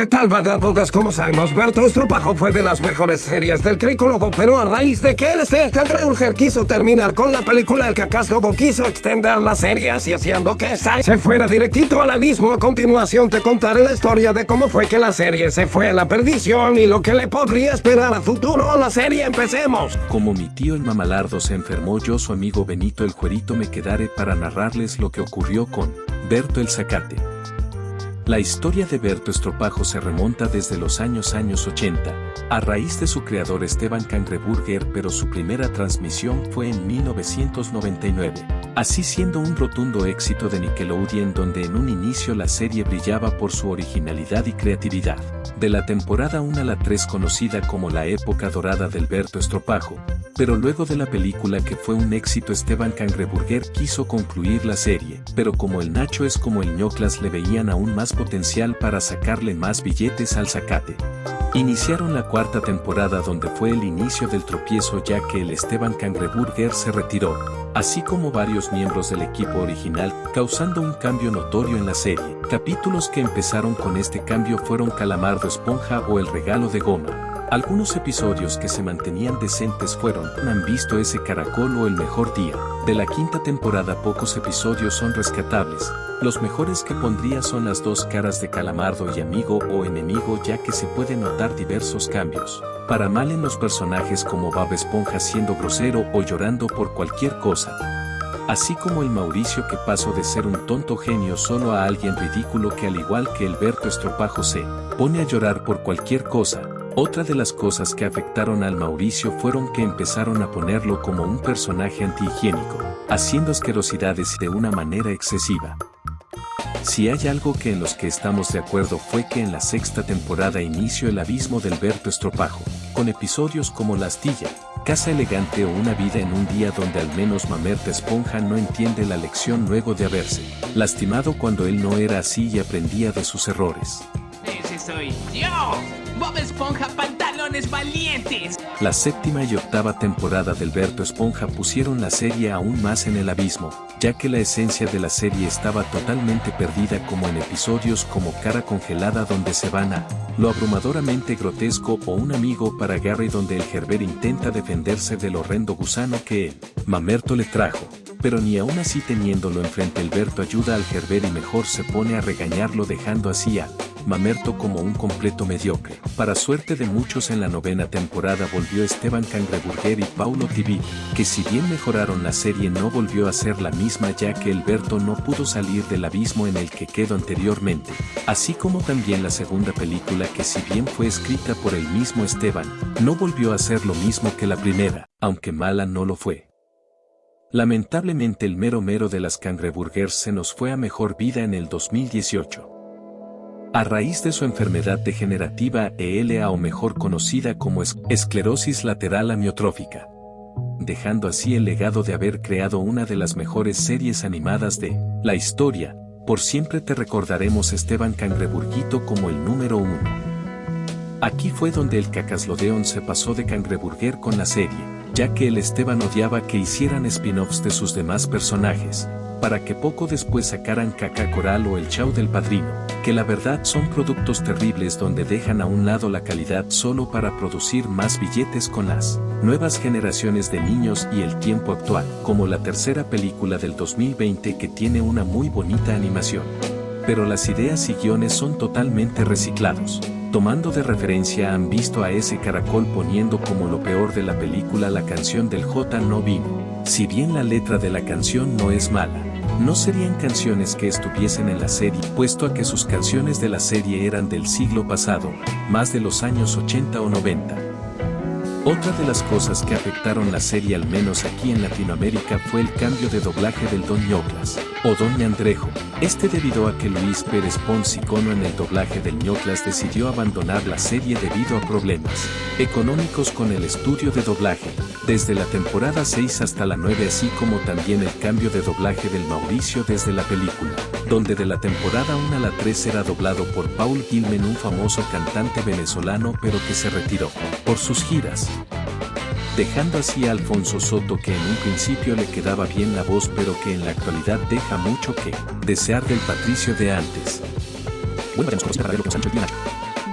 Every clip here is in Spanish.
¿Qué tal, vagabundas? Como sabemos, Berto Estropajo fue de las mejores series del Cricólogo, pero a raíz de que el Cangreburger quiso terminar con la película, el Cacaslobo quiso extender la serie así haciendo que se fuera directito al abismo. A continuación te contaré la historia de cómo fue que la serie se fue a la perdición y lo que le podría esperar a futuro la serie. ¡Empecemos! Como mi tío el mamalardo se enfermó, yo su amigo Benito el Juerito me quedaré para narrarles lo que ocurrió con Berto el Zacate. La historia de Berto Estropajo se remonta desde los años años 80, a raíz de su creador Esteban Cangreburger pero su primera transmisión fue en 1999, así siendo un rotundo éxito de Nickelodeon donde en un inicio la serie brillaba por su originalidad y creatividad. De la temporada 1 a la 3 conocida como la época dorada del Berto Estropajo, pero luego de la película que fue un éxito Esteban Cangreburger quiso concluir la serie, pero como el Nacho es como el ñoclas le veían aún más potencial para sacarle más billetes al zacate. Iniciaron la cuarta temporada donde fue el inicio del tropiezo ya que el Esteban Cangreburger se retiró, así como varios miembros del equipo original, causando un cambio notorio en la serie. Capítulos que empezaron con este cambio fueron Calamardo Esponja o El Regalo de Goma. Algunos episodios que se mantenían decentes fueron Han visto ese caracol o El Mejor Día. De la quinta temporada pocos episodios son rescatables. Los mejores que pondría son las dos caras de Calamardo y amigo o enemigo ya que se pueden notar diversos cambios. Para mal en los personajes como Bob Esponja siendo grosero o llorando por cualquier cosa. Así como el Mauricio que pasó de ser un tonto genio solo a alguien ridículo que al igual que el Berto Estropajo se pone a llorar por cualquier cosa, otra de las cosas que afectaron al Mauricio fueron que empezaron a ponerlo como un personaje antihigiénico, haciendo asquerosidades de una manera excesiva. Si hay algo que en los que estamos de acuerdo fue que en la sexta temporada inició el abismo del Berto Estropajo, con episodios como La Astilla, Casa Elegante o Una Vida en un Día donde al menos Mamerta Esponja no entiende la lección luego de haberse lastimado cuando él no era así y aprendía de sus errores. ¡Ese soy yo! Bob Esponja Pantalones Valientes. La séptima y octava temporada del Berto Esponja pusieron la serie aún más en el abismo, ya que la esencia de la serie estaba totalmente perdida como en episodios como Cara Congelada donde se van a lo abrumadoramente grotesco o un amigo para Gary donde el Gerber intenta defenderse del horrendo gusano que el Mamerto le trajo. Pero ni aún así teniéndolo enfrente el Berto ayuda al Gerber y mejor se pone a regañarlo dejando así a Mamerto como un completo mediocre. Para suerte de muchos en la novena temporada volvió Esteban Cangreburger y Paulo TV, que si bien mejoraron la serie no volvió a ser la misma ya que Alberto no pudo salir del abismo en el que quedó anteriormente, así como también la segunda película que si bien fue escrita por el mismo Esteban, no volvió a ser lo mismo que la primera, aunque mala no lo fue. Lamentablemente el mero mero de las Cangreburgers se nos fue a mejor vida en el 2018 a raíz de su enfermedad degenerativa ELA o mejor conocida como esclerosis lateral amiotrófica, dejando así el legado de haber creado una de las mejores series animadas de la historia, por siempre te recordaremos Esteban Cangreburguito como el número uno. Aquí fue donde el Cacaslodeon se pasó de Cangreburger con la serie, ya que el Esteban odiaba que hicieran spin-offs de sus demás personajes, para que poco después sacaran Caca Coral o el Chau del Padrino, que la verdad son productos terribles donde dejan a un lado la calidad solo para producir más billetes con las nuevas generaciones de niños y el tiempo actual, como la tercera película del 2020 que tiene una muy bonita animación. Pero las ideas y guiones son totalmente reciclados. Tomando de referencia han visto a ese caracol poniendo como lo peor de la película la canción del J no vino. Si bien la letra de la canción no es mala, no serían canciones que estuviesen en la serie, puesto a que sus canciones de la serie eran del siglo pasado, más de los años 80 o 90. Otra de las cosas que afectaron la serie al menos aquí en Latinoamérica fue el cambio de doblaje del Don Ñoclas, o Don Neandrejo, este debido a que Luis Pérez Pons icono en el doblaje del Ñoclas decidió abandonar la serie debido a problemas económicos con el estudio de doblaje, desde la temporada 6 hasta la 9 así como también el cambio de doblaje del Mauricio desde la película, donde de la temporada 1 a la 3 era doblado por Paul Gilmen un famoso cantante venezolano pero que se retiró por sus giras. Dejando así a Alfonso Soto que en un principio le quedaba bien la voz pero que en la actualidad deja mucho que desear del Patricio de antes.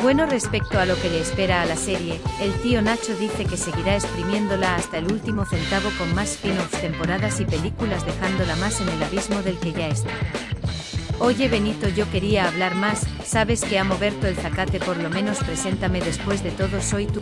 Bueno, respecto a lo que le espera a la serie, el tío Nacho dice que seguirá exprimiéndola hasta el último centavo con más spin-offs, temporadas y películas dejándola más en el abismo del que ya está. Oye Benito yo quería hablar más, sabes que amo Berto el Zacate por lo menos preséntame después de todo soy tu...